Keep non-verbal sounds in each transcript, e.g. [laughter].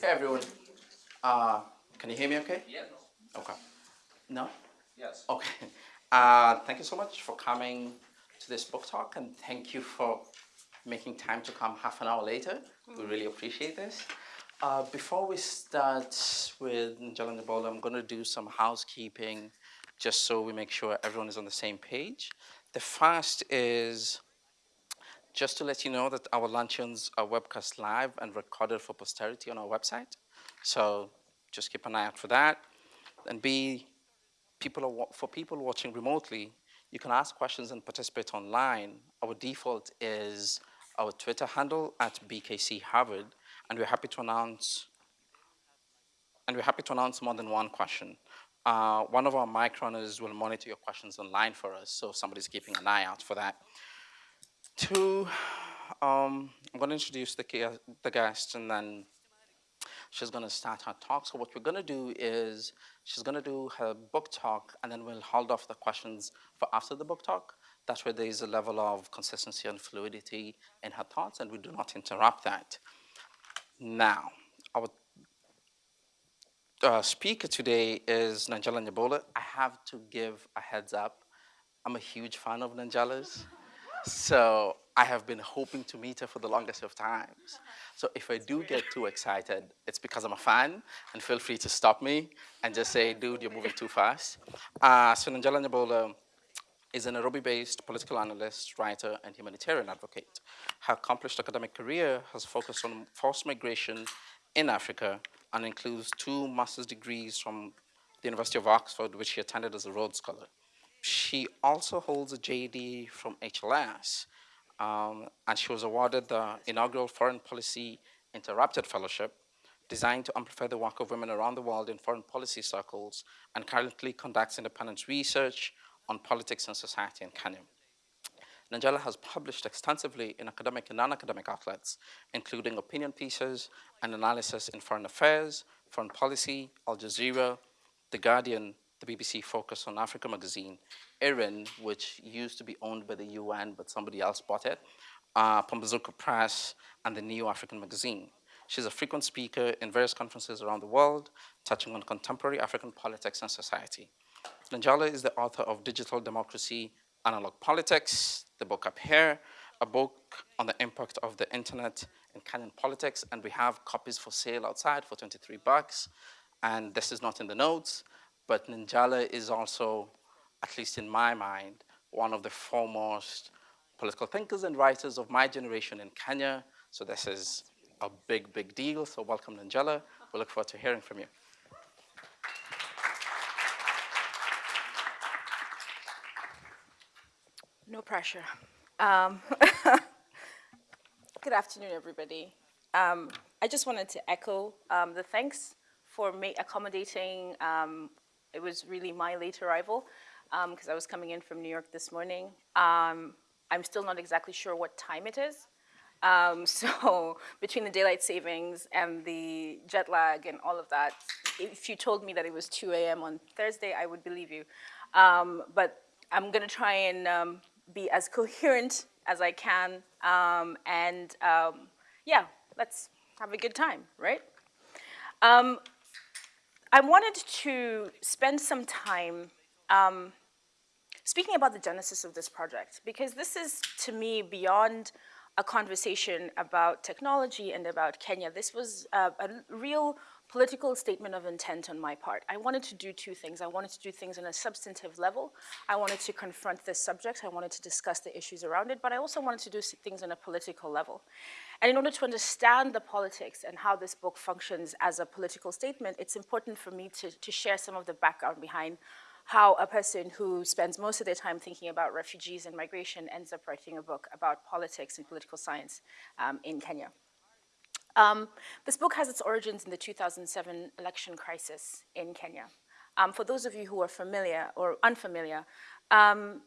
Hey everyone. Uh, can you hear me okay? Yeah. Okay. No? Yes. Okay. [laughs] Uh, thank you so much for coming to this book talk and thank you for making time to come half an hour later. We really appreciate this. Uh, before we start with Nanjala Nyabola, I'm going to do some housekeeping just so we make sure everyone is on the same page. The first is just to let you know that our luncheons are webcast live and recorded for posterity on our website. So just keep an eye out for that. And B, people are, for people watching remotely, you can ask questions and participate online. Our default is our Twitter handle at BKC Harvard, and we're happy to announce and we're happy to announce more than one question. Uh, one of our mic runners will monitor your questions online for us, so somebody's keeping an eye out for that. Two, um, I'm going to introduce the, the guest, and then she's going to start her talk. So what we're going to do is she's going to do her book talk, and then we'll hold off the questions for after the book talk. That's where there is a level of consistency and fluidity in her thoughts, and we do not interrupt that. Now, our uh, speaker today is Nanjala Nyabola. I have to give a heads up. I'm a huge fan of Nanjala's. So I have been hoping to meet her for the longest of times. So if I do get too excited, it's because I'm a fan, and feel free to stop me and just say, dude, you're moving too fast. Uh, so Nanjala Nyabola is a Nairobi-based political analyst, writer, and humanitarian advocate. Her accomplished academic career has focused on forced migration in Africa and includes two master's degrees from the University of Oxford, which she attended as a Rhodes Scholar. She also holds a JD from HLS, um, and she was awarded the inaugural Foreign Policy Interrupted Fellowship, designed to amplify the work of women around the world in foreign policy circles, and currently conducts independent research on politics and society in Kenya. Nanjala has published extensively in academic and non-academic outlets, including opinion pieces and analysis in foreign affairs, foreign policy, Al Jazeera, The Guardian, the BBC Focus on Africa magazine, IRIN, which used to be owned by the UN, but somebody else bought it, uh, Pambazuka Press, and the New African magazine. She's a frequent speaker in various conferences around the world, touching on contemporary African politics and society. Nanjala is the author of Digital Democracy, Analog Politics, the book up here, a book on the impact of the internet in Kenyan politics, and we have copies for sale outside for 23 bucks. And this is not in the notes, but Nanjala is also, at least in my mind, one of the foremost political thinkers and writers of my generation in Kenya. So this is a big, big deal. So welcome, Nanjala. We look forward to hearing from you. No pressure. Um, [laughs] good afternoon, everybody. Um, I just wanted to echo um, the thanks for accommodating. Um, it was really my late arrival because um, I was coming in from New York this morning. Um, I'm still not exactly sure what time it is. [laughs] so between the daylight savings and the jet lag and all of that, if you told me that it was 2 a.m. on Thursday, I would believe you. but I'm going to try and be as coherent as I can. Um, and um, yeah, let's have a good time, right? Um, I wanted to spend some time um, speaking about the genesis of this project, because this is, to me, beyond a conversation about technology and about Kenya. This was a real political statement of intent on my part. I wanted to do two things. I wanted to do things on a substantive level. I wanted to confront this subject. I wanted to discuss the issues around it, but I also wanted to do things on a political level. And in order to understand the politics and how this book functions as a political statement, it's important for me to, to share some of the background behind how a person who spends most of their time thinking about refugees and migration ends up writing a book about politics and political science um, in Kenya. Um, this book has its origins in the 2007 election crisis in Kenya. Um, for those of you who are familiar or unfamiliar, um,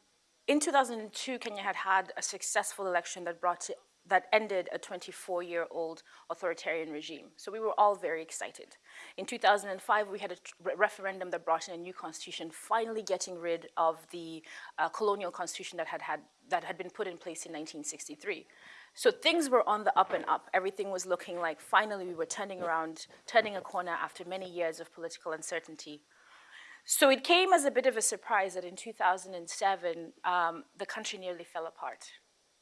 in 2002, Kenya had had a successful election that brought to, that ended a 24-year-old authoritarian regime. So we were all very excited. In 2005, we had a referendum that brought in a new constitution, finally getting rid of the uh, colonial constitution that had, had, that had been put in place in 1963. So things were on the up and up. Everything was looking like finally we were turning around, turning a corner after many years of political uncertainty. So it came as a bit of a surprise that in 2007, um, the country nearly fell apart.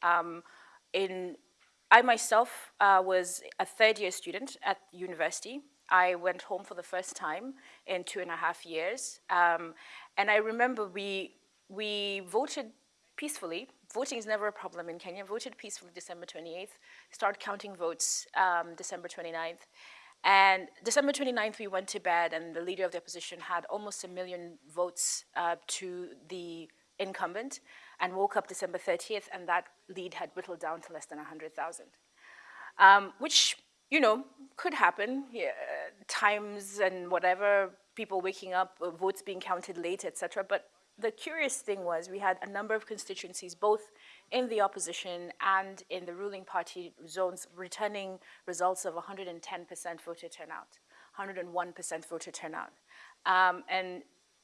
Um, in, I myself uh, was a third year student at university. I went home for the first time in two and a half years. Um, and I remember we, we voted peacefully. Voting is never a problem in Kenya. Voted peacefully December 28th. Start counting votes um, December 29th. And December 29th, we went to bed, and the leader of the opposition had almost a million votes uh, to the incumbent, and woke up December 30th, and that lead had whittled down to less than 100,000, um, which, you know, could happen. Yeah, times and whatever, people waking up, uh, votes being counted late, etc. But the curious thing was we had a number of constituencies, both in the opposition and in the ruling party zones, returning results of 110% voter turnout, 101% voter turnout. Um, and,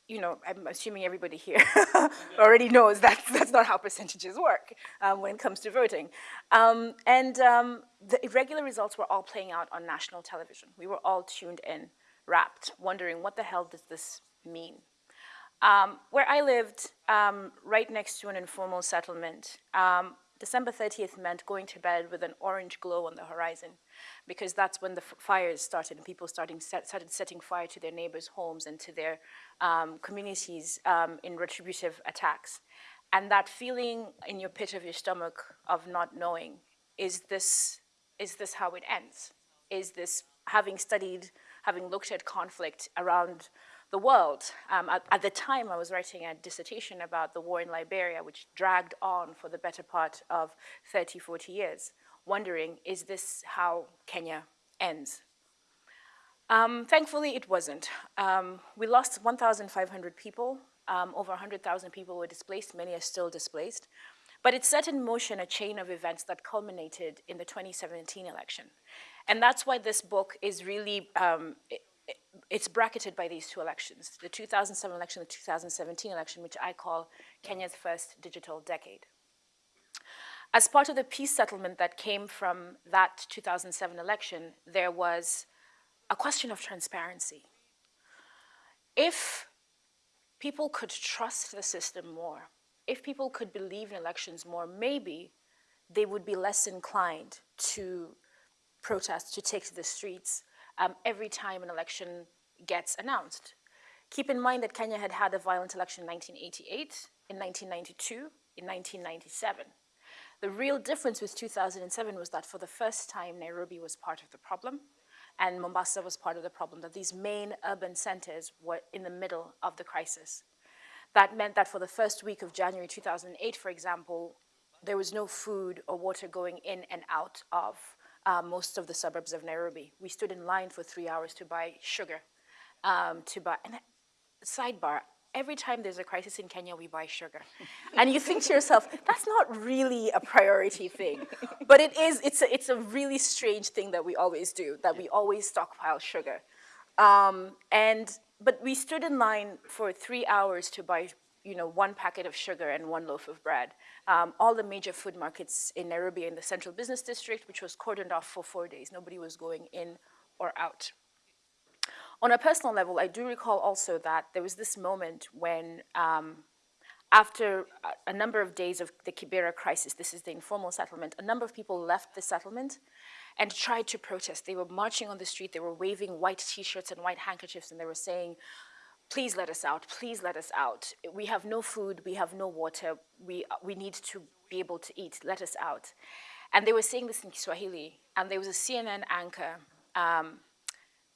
you know, I'm assuming everybody here [laughs] already knows that that's not how percentages work um, when it comes to voting. Um, and um, the irregular results were all playing out on national television. We were all tuned in, wrapped, wondering what the hell does this mean? Um, where I lived, um, right next to an informal settlement, um, December 30th meant going to bed with an orange glow on the horizon because that's when the fires started and people starting set, started setting fire to their neighbors' homes and to their um, communities um, in retributive attacks. And that feeling in your pit of your stomach of not knowing, is this, is this how it ends? Is this, having studied, having looked at conflict around the world. Um, at, at, the time, I was writing a dissertation about the war in Liberia, which dragged on for the better part of 30, 40 years, wondering, is this how Kenya ends? Um, thankfully, it wasn't. Um, we lost 1,500 people. Um, over 100,000 people were displaced. Many are still displaced. But it set in motion a chain of events that culminated in the 2017 election. And that's why this book is really, um, it's bracketed by these two elections, the 2007 election, the 2017 election, which I call Kenya's first digital decade. As part of the peace settlement that came from that 2007 election, there was a question of transparency. If people could trust the system more, if people could believe in elections more, maybe they would be less inclined to protest, to take to the streets, um, every time an election gets announced. Keep in mind that Kenya had had a violent election in 1988, in 1992, in 1997. The real difference with 2007 was that for the first time, Nairobi was part of the problem and Mombasa was part of the problem, that these main urban centers were in the middle of the crisis. That meant that for the first week of January 2008, for example, there was no food or water going in and out of uh, most of the suburbs of Nairobi. We stood in line for three hours to buy sugar, um, to buy, and sidebar, every time there's a crisis in Kenya, we buy sugar. and you think to yourself, that's not really a priority thing. But it is, it's a, it's a really strange thing that we always do, that we always stockpile sugar. Um, and, but we stood in line for three hours to buy you know, one packet of sugar and one loaf of bread. Um, all the major food markets in Nairobi in the central business district, which was cordoned off for four days. Nobody was going in or out. On a personal level, I do recall also that there was this moment when um, after a, number of days of the Kibera crisis, this is the informal settlement, a number of people left the settlement and tried to protest. They were marching on the street, they were waving white t-shirts and white handkerchiefs, and they were saying, please let us out, please let us out. We have no food, we have no water, we, we need to be able to eat, let us out. And they were saying this in Kiswahili, and there was a CNN anchor um,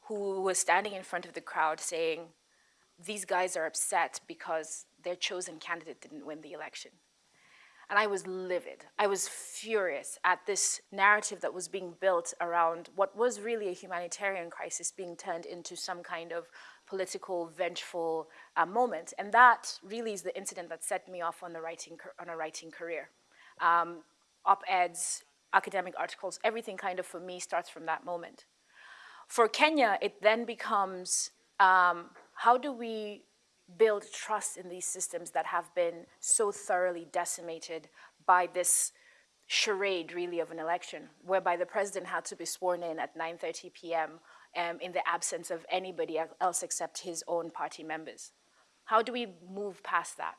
who was standing in front of the crowd saying, these guys are upset because their chosen candidate didn't win the election. And I was livid. I was furious at this narrative that was being built around what was really a humanitarian crisis being turned into some kind of political, vengeful uh, moment. And that really is the incident that set me off on, the writing, on a writing career. Um, Op-eds, academic articles, everything kind of for me starts from that moment. For Kenya, it then becomes um, how do we build trust in these systems that have been so thoroughly decimated by this charade, really, of an election, whereby the president had to be sworn in at 9.30 p.m. Um, in the absence of anybody else except his own party members. How do we move past that?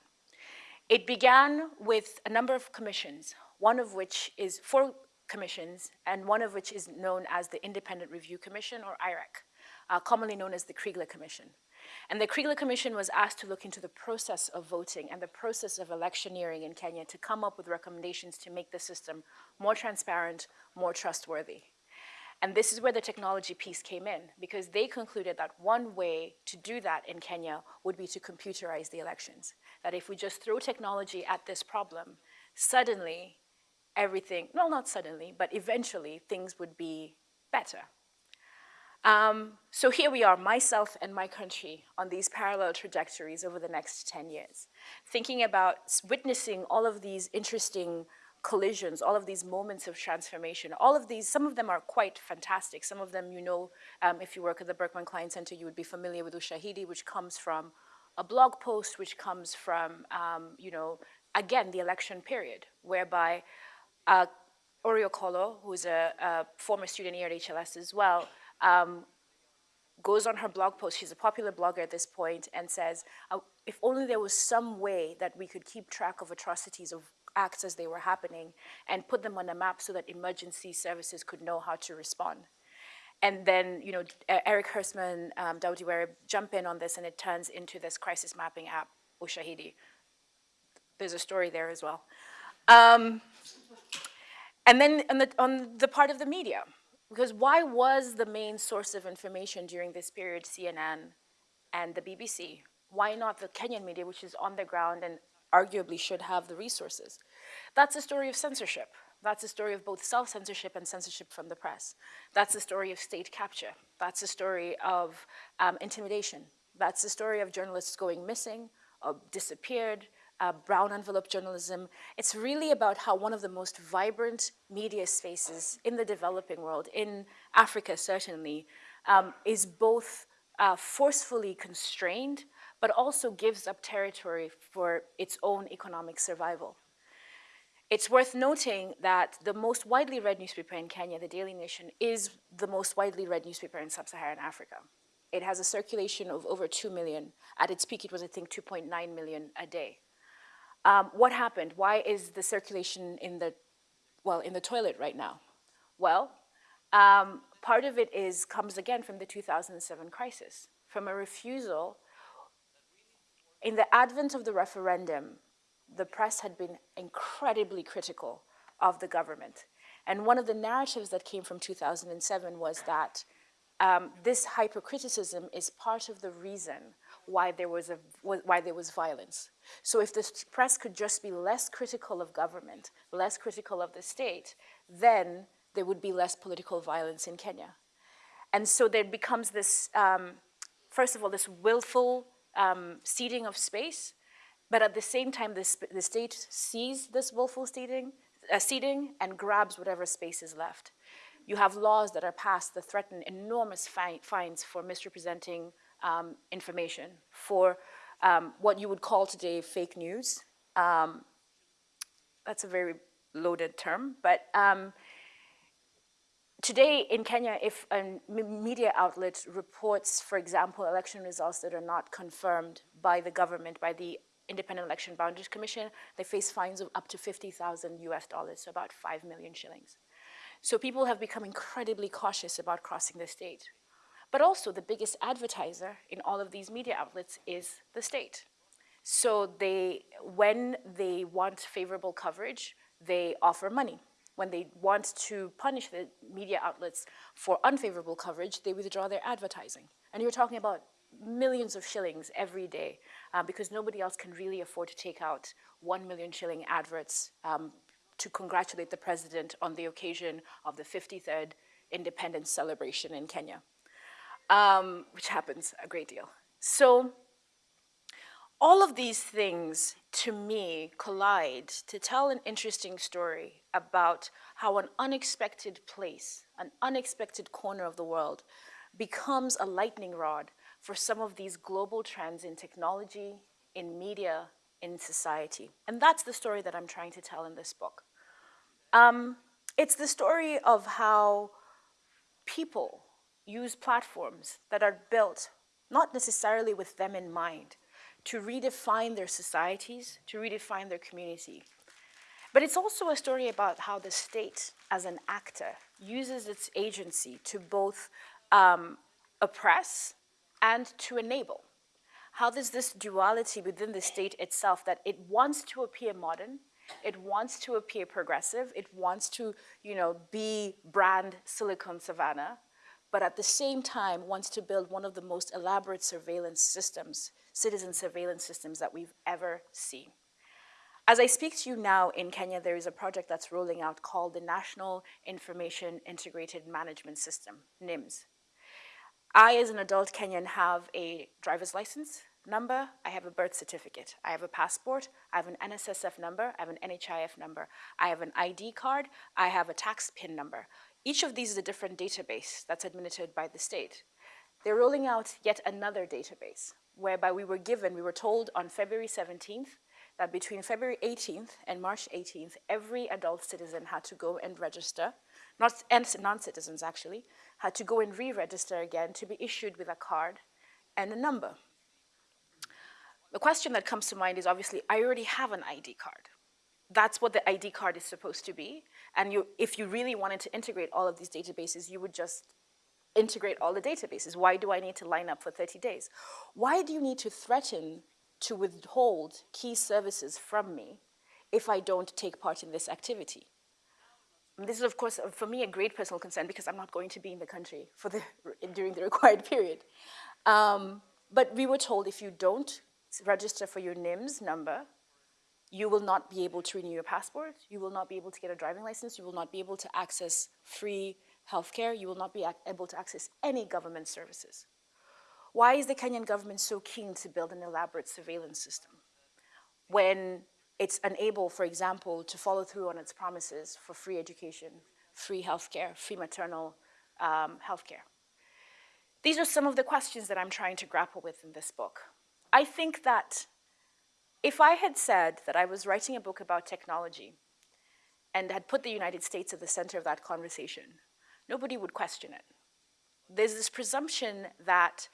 It began with a number of commissions, one of which is four commissions, and one of which is known as the Independent Review Commission, or IREC, uh, commonly known as the Kriegler Commission. And the Kriegler Commission was asked to look into the process of voting and the process of electioneering in Kenya to come up with recommendations to make the system more transparent, more trustworthy. And this is where the technology piece came in, because they concluded that one way to do that in Kenya would be to computerize the elections. That if we just throw technology at this problem, suddenly everything, well, not suddenly, but eventually things would be better. Um, so here we are, myself and my country, on these parallel trajectories over the next 10 years, thinking about witnessing all of these interesting collisions, all of these moments of transformation, all of these, some of them are quite fantastic. Some of them, you know, um, if you work at the Berkman Klein Center, you would be familiar with Ushahidi, which comes from a blog post, which comes from, um, you know, again, the election period, whereby uh, Okolloh, who's a, a, former student here at HLS as well, um, goes on her blog post, she's a popular blogger at this point, and says, uh, if only there was some way that we could keep track of atrocities of acts as they were happening and put them on a map so that emergency services could know how to respond. And then, you know, Erik Hersman, um, jump in on this and it turns into this crisis mapping app, Ushahidi. There's a story there as well. Um, and then on the, on the part of the media, because why was the main source of information during this period CNN and the BBC? Why not the Kenyan media, which is on the ground and arguably should have the resources? That's a story of censorship. That's a story of both self-censorship and censorship from the press. That's a story of state capture. That's a story of um, intimidation. That's a story of journalists going missing, or disappeared, uh, brown envelope journalism. It's really about how one of the most vibrant media spaces in the developing world, in Africa certainly, um, is both uh, forcefully constrained, but also gives up territory for its own economic survival. It's worth noting that the most widely read newspaper in Kenya, the Daily Nation, is the most widely read newspaper in sub-Saharan Africa. It has a circulation of over 2 million. At its peak, it was, I think, 2.9 million a day. Um, what happened? Why is the circulation in the, well, in the toilet right now? Well, um, part of it is, comes again from the 2007 crisis, from a refusal. In the advent of the referendum, the press had been incredibly critical of the government. And one of the narratives that came from 2007 was that um, this hypercriticism is part of the reason why there was a, why there was violence. So if the press could just be less critical of government, less critical of the state, then there would be less political violence in Kenya. And so there becomes this, um, first of all, this willful um, of space, but at the same time, this, the state sees this willful ceding, uh, and grabs whatever space is left. You have laws that are passed that threaten enormous fi fines for misrepresenting um, information, for um, what you would call today fake news. Um, that's a very loaded term, but um, today in Kenya, if a media outlet reports, for example, election results that are not confirmed by the government, by the Independent Election Boundaries Commission, they face fines of up to 50,000 US dollars, so about 5 million shillings. So people have become incredibly cautious about crossing the state. But also the biggest advertiser in all of these media outlets is the state. So they, when they want favorable coverage, they offer money. When they want to punish the media outlets for unfavorable coverage, they withdraw their advertising. And you're talking about millions of shillings every day uh, because nobody else can really afford to take out one million shilling adverts um, to congratulate the president on the occasion of the 53rd independence celebration in Kenya um, which happens a great deal. So all of these things, to me, collide to tell an interesting story about how an unexpected place, an unexpected corner of the world, becomes a lightning rod for some of these global trends in technology, in media, in society. And that's the story that I'm trying to tell in this book. Um, it's the story of how people use platforms that are built not necessarily with them in mind to redefine their societies, to redefine their community. But it's also a story about how the state, as an actor, uses its agency to both um, oppress and to enable. How there's this duality within the state itself that it wants to appear modern, it wants to appear progressive, it wants to, you know, be brand Silicon Savannah, but at the same time wants to build one of the most elaborate surveillance systems, citizen surveillance systems that we've ever seen. As I speak to you now in Kenya, there is a project that's rolling out called the National Information Integrated Management System, NIMS. I, as an adult Kenyan, have a driver's license number, I have a birth certificate, I have a passport, I have an NSSF number, I have an NHIF number, I have an ID card, I have a tax PIN number. Each of these is a different database that's administered by the state. They're rolling out yet another database, whereby we were given, we were told on February 17th, that between February 18th and March 18th, every adult citizen had to go and register, not, and non-citizens actually, had to go and re-register again to be issued with a card and a number. The question that comes to mind is obviously, I already have an ID card. That's what the ID card is supposed to be. And you, if you really wanted to integrate all of these databases, you would just integrate all the databases. Why do I need to line up for 30 days? Why do you need to threaten to withhold key services from me if I don't take part in this activity? This is, of course, for me, a great personal concern because I'm not going to be in the country for the, [laughs] during the required period. Um, but we were told if you don't register for your NIMS number, you will not be able to renew your passport, you will not be able to get a driving license, you will not be able to access free healthcare, you will not be able to access any government services. Why is the Kenyan government so keen to build an elaborate surveillance system when it's unable, for example, to follow through on its promises for free education, free healthcare, free maternal um, healthcare? These are some of the questions that I'm trying to grapple with in this book. I think that if I had said that I was writing a book about technology and had put the United States at the center of that conversation, nobody would question it. There's this presumption that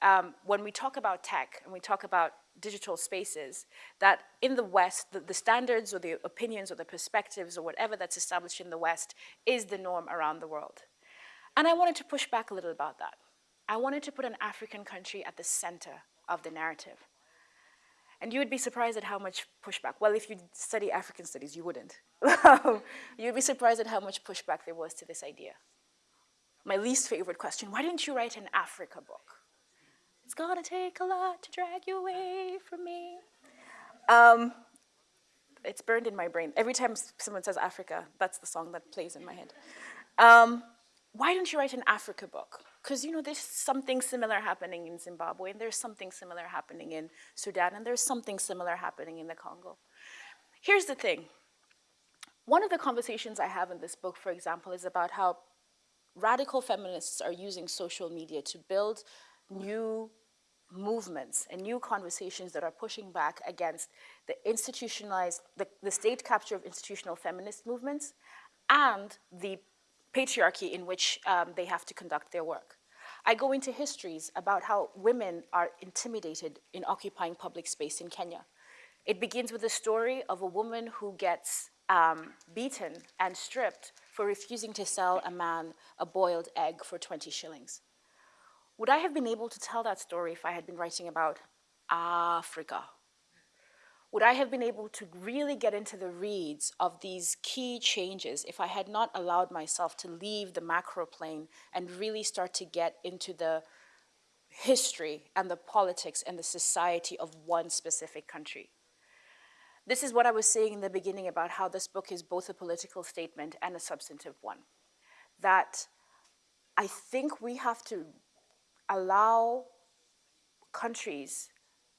um, when we talk about tech and we talk about digital spaces, that in the West, the, the, standards or the opinions or the perspectives or whatever that's established in the West is the norm around the world. And I wanted to push back a little about that. I wanted to put an African country at the center of the narrative. And you would be surprised at how much pushback, well, if you study African studies, you wouldn't. [laughs] You'd be surprised at how much pushback there was to this idea. My least favorite question, why didn't you write an Africa book? It's gonna take a lot to drag you away from me. Um, it's burned in my brain. Every time someone says Africa, that's the song that plays in my head. Um, why don't you write an Africa book? Because, you know, there's something similar happening in Zimbabwe, and there's something similar happening in Sudan, and there's something similar happening in the Congo. Here's the thing. One of the conversations I have in this book, for example, is about how radical feminists are using social media to build new movements and new conversations that are pushing back against the institutionalized, the, the state capture of institutional feminist movements and the patriarchy in which um, they have to conduct their work. I go into histories about how women are intimidated in occupying public space in Kenya. It begins with a story of a woman who gets um, beaten and stripped for refusing to sell a man a boiled egg for 20 shillings. Would I have been able to tell that story if I had been writing about Africa? Would I have been able to really get into the reads of these key changes if I had not allowed myself to leave the macro plane and really start to get into the history and the politics and the society of one specific country? This is what I was saying in the beginning about how this book is both a political statement and a substantive one. That I think we have to allow countries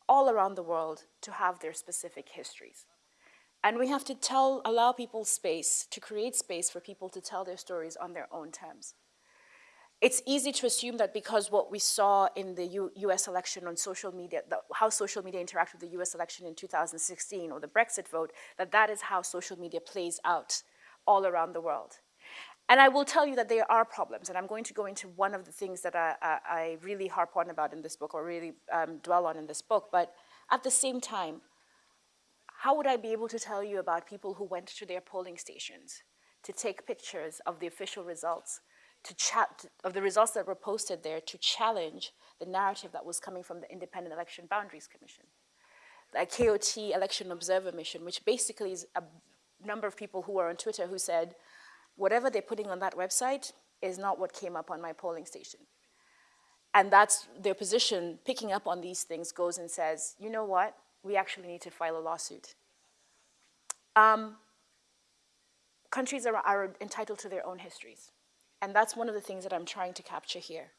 all around the world to have their specific histories. And we have to tell, allow people space, to create space for people to tell their stories on their own terms. It's easy to assume that because what we saw in the U US election on social media, the, how social media interacted with the US election in 2016 or the Brexit vote, that that is how social media plays out all around the world. And I will tell you that there are problems, and I'm going to go into one of the things that I, I, I really harp on about in this book, or really um, dwell on in this book, but at the same time, how would I be able to tell you about people who went to their polling stations to take pictures of the official results, to chat of the results that were posted there to challenge the narrative that was coming from the Independent Election Boundaries Commission, the KOT Election Observer Mission, which basically is a number of people who are on Twitter who said, whatever they're putting on that website is not what came up on my polling station. And that's their position, picking up on these things, goes and says, you know what, we actually need to file a lawsuit. Um, countries are, are entitled to their own histories. And that's one of the things that I'm trying to capture here.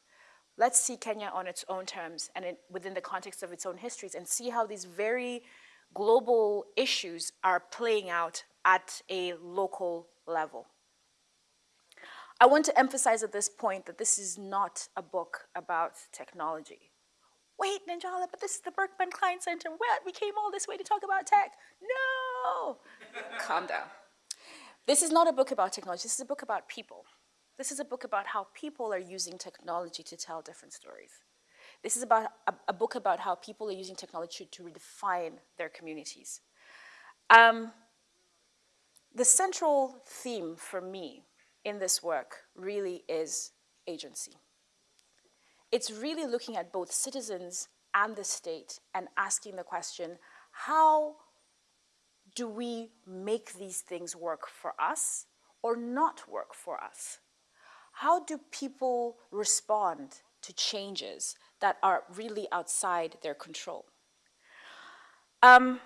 Let's see Kenya on its own terms and it, within the context of its own histories and see how these very global issues are playing out at a local level. I want to emphasize at this point that this is not a book about technology. Wait, Nanjala, but this is the Berkman Klein Center. What? We came all this way to talk about tech. No! [laughs] Calm down. This is not a book about technology. This is a book about people. This is a book about how people are using technology to tell different stories. This is about a, a book about how people are using technology to redefine their communities. Um, the central theme for me in this work really is agency. It's really looking at both citizens and the state and asking the question, how do we make these things work for us or not work for us? How do people respond to changes that are really outside their control? Um,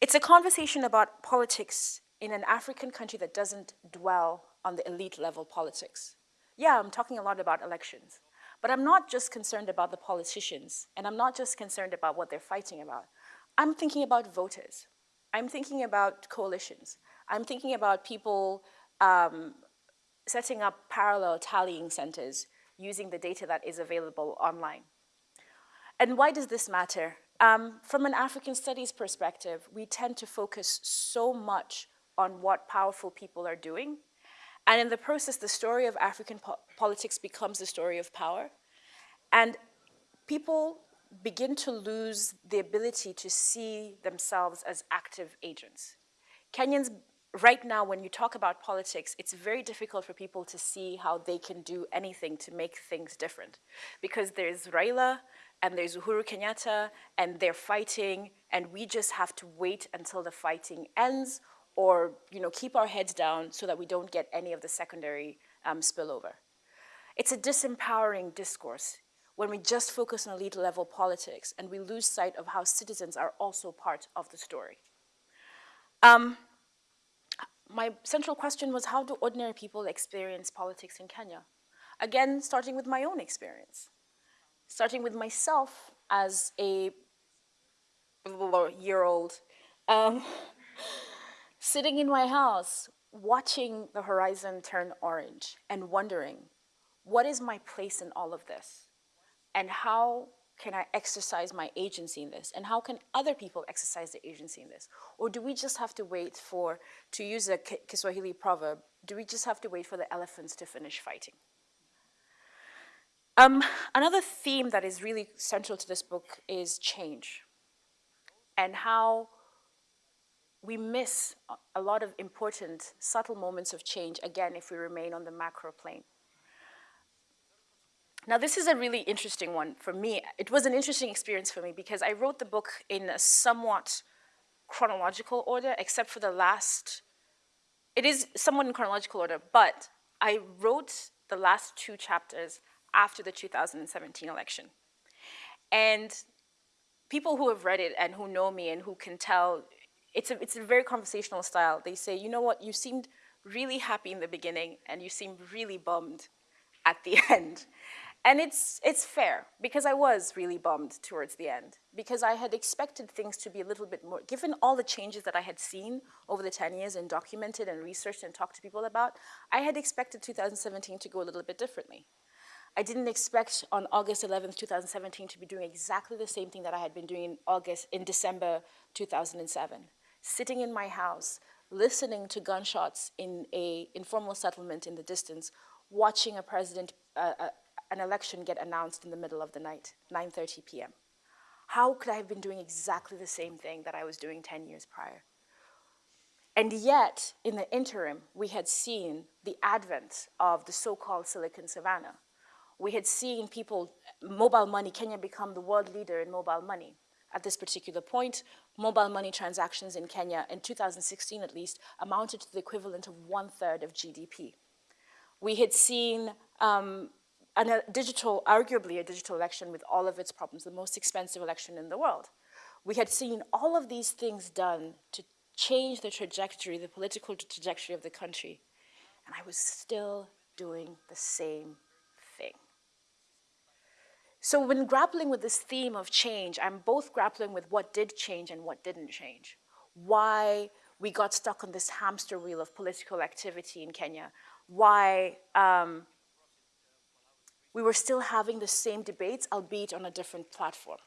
it's a conversation about politics in an African country that doesn't dwell on the elite level politics. Yeah, I'm talking a lot about elections, but I'm not just concerned about the politicians, and I'm not just concerned about what they're fighting about. I'm thinking about voters. I'm thinking about coalitions. I'm thinking about people um, setting up parallel tallying centers using the data that is available online. And why does this matter? Um, from an African studies perspective, we tend to focus so much on what powerful people are doing. And in the process, the story of African po politics becomes the story of power. And people begin to lose the ability to see themselves as active agents. Kenyans, right now, when you talk about politics, it's very difficult for people to see how they can do anything to make things different. Because there's Raila, and there's Uhuru Kenyatta, and they're fighting, and we just have to wait until the fighting ends, or you know, keep our heads down so that we don't get any of the secondary um, spillover. It's a disempowering discourse when we just focus on elite level politics and we lose sight of how citizens are also part of the story. Um, my central question was how do ordinary people experience politics in Kenya? Again, starting with my own experience. Starting with myself as a year old, um, sitting in my house, watching the horizon turn orange and wondering, what is my place in all of this? and how can I exercise my agency in this? And how can other people exercise their agency in this? Or do we just have to wait for, to use a Kiswahili proverb, do we just have to wait for the elephants to finish fighting? Um, another theme that is really central to this book is change and how we miss a lot of important subtle moments of change, again, if we remain on the macro plane. Now, this is a really interesting one for me. It was an interesting experience for me because I wrote the book in a somewhat chronological order, except for the last, it is somewhat in chronological order, but I wrote the last two chapters after the 2017 election. And people who have read it and who know me and who can tell, it's a, it's a very conversational style. They say, you know what, you seemed really happy in the beginning and you seemed really bummed at the [laughs] end. And it's, it's fair, because I was really bummed towards the end, because I had expected things to be a little bit more, given all the changes that I had seen over the 10 years and documented and researched and talked to people about, I had expected 2017 to go a little bit differently. I didn't expect on August 11th, 2017 to be doing exactly the same thing that I had been doing in August, in December 2007. Sitting in my house, listening to gunshots in a informal settlement in the distance, watching a president, uh, uh, an election get announced in the middle of the night, 9.30 p.m. How could I have been doing exactly the same thing that I was doing 10 years prior? And yet, in the interim, we had seen the advent of the so-called Silicon Savannah. We had seen people, mobile money, Kenya become the world leader in mobile money. At this particular point, mobile money transactions in Kenya, in 2016 at least, amounted to the equivalent of one third of GDP. We had seen um, a digital, arguably a digital election with all of its problems, the most expensive election in the world. We had seen all of these things done to change the trajectory, the political trajectory of the country. And I was still doing the same. So when grappling with this theme of change, I'm both grappling with what did change and what didn't change. Why we got stuck on this hamster wheel of political activity in Kenya. Why um, we were still having the same debates, albeit on a different platform.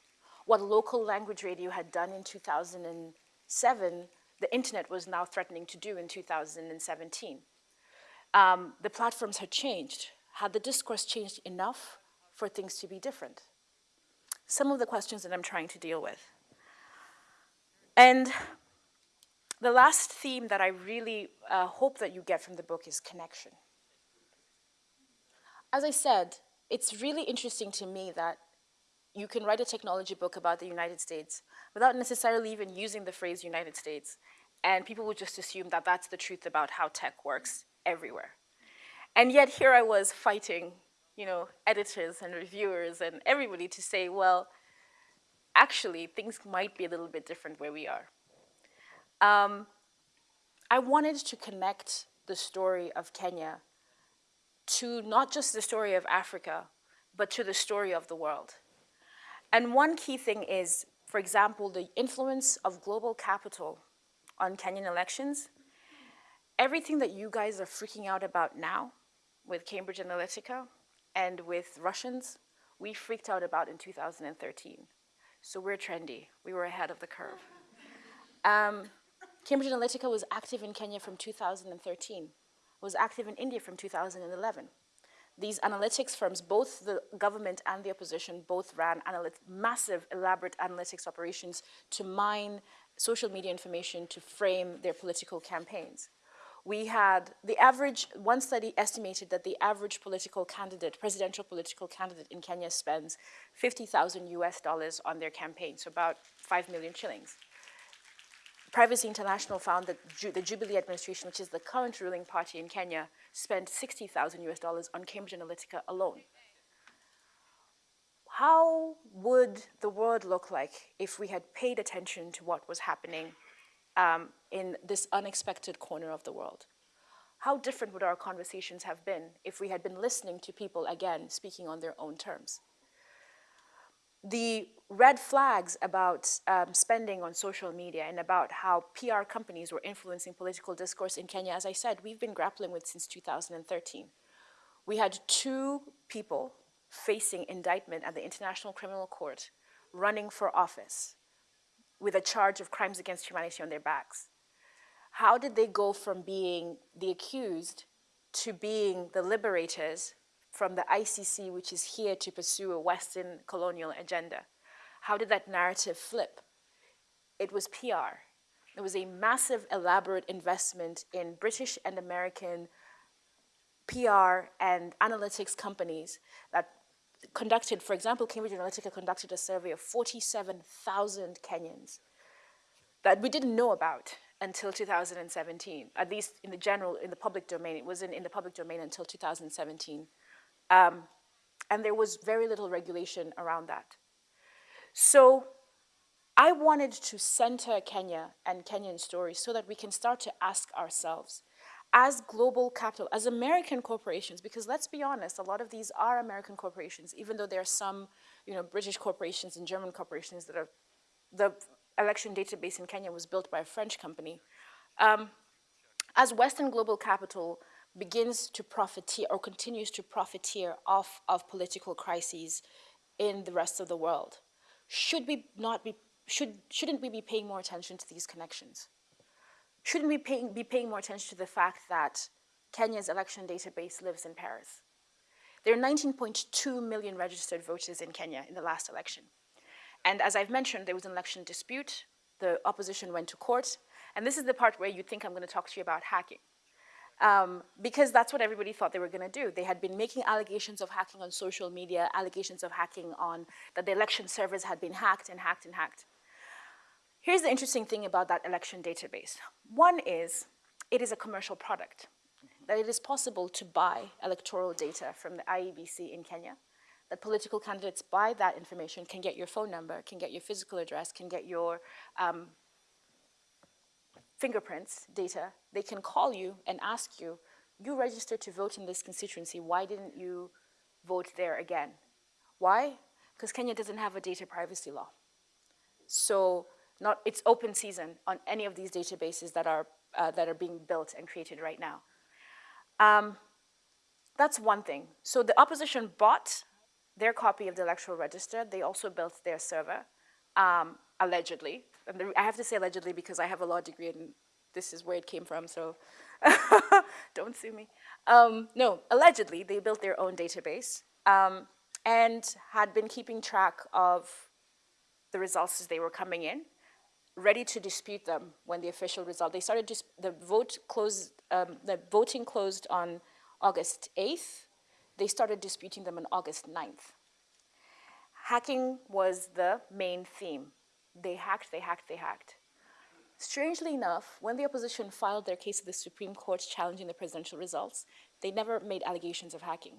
What local language radio had done in 2007 the internet was now threatening to do in 2017. Um, the platforms had changed. Had the discourse changed enough for things to be different? Some of the questions that I'm trying to deal with. And the last theme that I really uh, hope that you get from the book is connection. As I said, it's really interesting to me that you can write a technology book about the United States without necessarily even using the phrase United States. And people would just assume that that's the truth about how tech works everywhere. And yet here I was fighting, you know, editors and reviewers and everybody to say, well, actually, things might be a little bit different where we are. Um, I wanted to connect the story of Kenya to not just the story of Africa, but to the story of the world. And one key thing is, for example, the influence of global capital on Kenyan elections. Everything that you guys are freaking out about now with Cambridge Analytica and with Russians, we freaked out about in 2013. So we're trendy. We were ahead of the curve. Um, Cambridge Analytica was active in Kenya from 2013, was active in India from 2011. These analytics firms, both the government and the opposition, both ran massive, elaborate analytics operations to mine social media information to frame their political campaigns. We had the average, one study estimated that the average political candidate, presidential political candidate in Kenya spends 50,000 US dollars on their campaign, so about 5 million shillings. Privacy International found that Ju the Jubilee administration, which is the current ruling party in Kenya, spent 60,000 US dollars on Cambridge Analytica alone. How would the world look like if we had paid attention to what was happening um, in this unexpected corner of the world? How different would our conversations have been if we had been listening to people, again, speaking on their own terms? the red flags about um, spending on social media and about how PR companies were influencing political discourse in Kenya, as I said, we've been grappling with since 2013. We had two people facing indictment at the International Criminal Court running for office with a charge of crimes against humanity on their backs. How did they go from being the accused to being the liberators from the ICC, which is here to pursue a Western colonial agenda. How did that narrative flip? It was PR. It was a massive, elaborate investment in British and American PR and analytics companies that conducted, for example, Cambridge Analytica conducted a survey of 47,000 Kenyans that we didn't know about until 2017, at least in the general, in the public domain. It wasn't in the public domain until 2017. Um, and there was very little regulation around that. So I wanted to center Kenya and Kenyan stories so that we can start to ask ourselves, as global capital, as American corporations, because let's be honest, a lot of these are American corporations, even though there are some you know, British corporations and German corporations that are, the election database in Kenya was built by a French company. Um, as Western global capital, begins to profiteer or continues to profiteer off of political crises in the rest of the world. Should we not be, should, shouldn't we be paying more attention to these connections? shouldn't we be paying more attention to the fact that Kenya's election database lives in Paris? There are 19.2 million registered voters in Kenya in the last election. And as I've mentioned, there was an election dispute. The opposition went to court. And this is the part where you think I'm going to talk to you about hacking. Um, because that's what everybody thought they were going to do. They had been making allegations of hacking on social media, allegations of hacking on that the election servers had been hacked and hacked and hacked. Here's the interesting thing about that election database. One is it is a commercial product, that it is possible to buy electoral data from the IEBC in Kenya, that political candidates buy that information, can get your phone number, can get your physical address, can get your um, fingerprints data, they can call you and ask you, you registered to vote in this constituency, why didn't you vote there again? Why? Because Kenya doesn't have a data privacy law. So not, it's open season on any of these databases that are, uh, that are being built and created right now. Um, that's one thing. So the opposition bought their copy of the electoral register. They also built their server, um, allegedly. And the, I have to say allegedly because I have a law degree and this is where it came from, so [laughs] don't sue me. Um, no, allegedly, they built their own database um, and had been keeping track of the results as they were coming in, ready to dispute them when the official result, they started, the vote closed, um, the voting closed on August 8th. They started disputing them on August 9th. Hacking was the main theme. They hacked, they hacked, they hacked. Strangely enough, when the opposition filed their case at the Supreme Court challenging the presidential results, they never made allegations of hacking.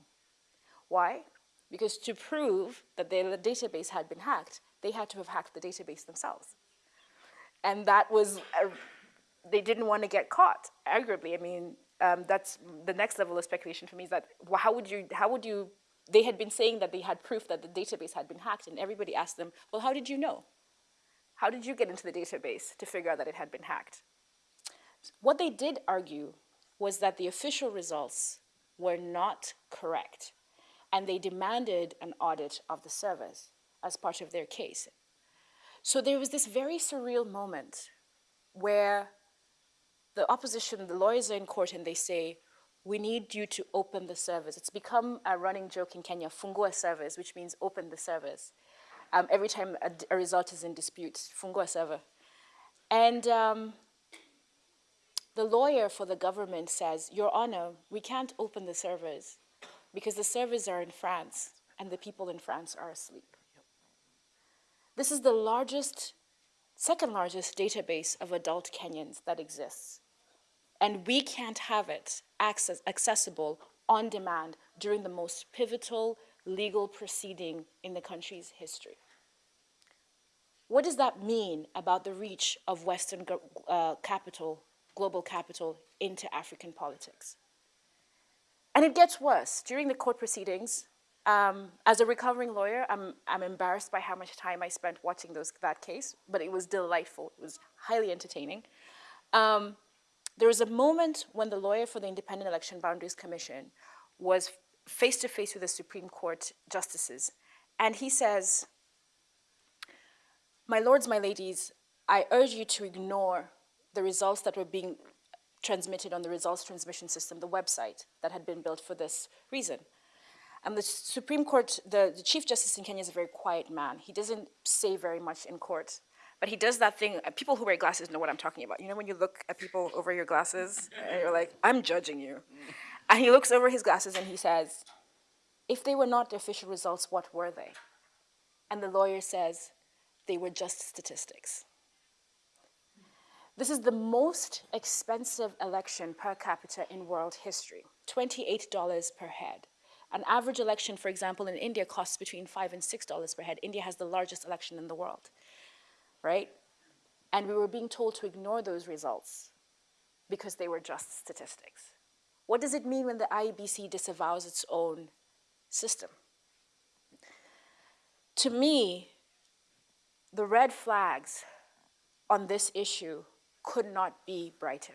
Why? Because to prove that their database had been hacked, they had to have hacked the database themselves. And that was, a, they didn't want to get caught, arguably. I mean, um, that's the next level of speculation for me is that well, how would you, how would you, they had been saying that they had proof that the database had been hacked and everybody asked them, well, how did you know? How did you get into the database to figure out that it had been hacked? What they did argue was that the official results were not correct, and they demanded an audit of the servers as part of their case. So there was this very surreal moment where the opposition, the lawyers are in court and they say, we need you to open the servers. It's become a running joke in Kenya, fungua servers, which means open the servers um, every time a, a, result is in dispute, fungua server. And um, the lawyer for the government says, Your Honor, we can't open the servers because the servers are in France and the people in France are asleep. This is the largest, second largest database of adult Kenyans that exists. And we can't have it access, accessible on demand during the most pivotal legal proceeding in the country's history. What does that mean about the reach of Western uh, capital, global capital, into African politics? And it gets worse. During the court proceedings, um, as a recovering lawyer, I'm, I'm embarrassed by how much time I spent watching those, that case, but it was delightful. It was highly entertaining. Um, there was a moment when the lawyer for the Independent Election Boundaries Commission was face to face with the Supreme Court justices. And he says, My lords, my ladies, I urge you to ignore the results that were being transmitted on the results transmission system, the website that had been built for this reason. And the Supreme Court, the, the Chief Justice in Kenya is a very quiet man. He doesn't say very much in court. But he does that thing, uh, people who wear glasses know what I'm talking about. You know when you look at people over your glasses and you're like, I'm judging you. And he looks over his glasses and he says, if they were not the official results, what were they? And the lawyer says, they were just statistics. This is the most expensive election per capita in world history, $28 per head. An average election, for example, in India costs between five and $6 per head. India has the largest election in the world, right? And we were being told to ignore those results because they were just statistics. What does it mean when the IEBC disavows its own system? To me, the red flags on this issue could not be brighter.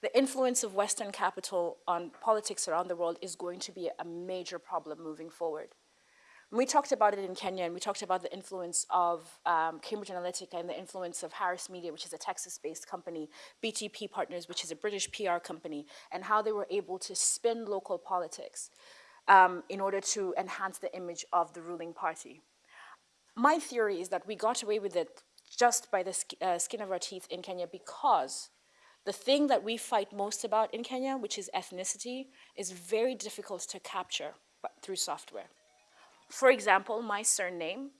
The influence of Western capital on politics around the world is going to be a major problem moving forward. We talked about it in Kenya, and we talked about the influence of um, Cambridge Analytica and the influence of Harris Media, which is a Texas-based company, BTP Partners, which is a British PR company, and how they were able to spin local politics um, in order to enhance the image of the ruling party. My theory is that we got away with it just by the sk uh, skin of our teeth in Kenya because the thing that we fight most about in Kenya, which is ethnicity, is very difficult to capture through software. For example, my surname,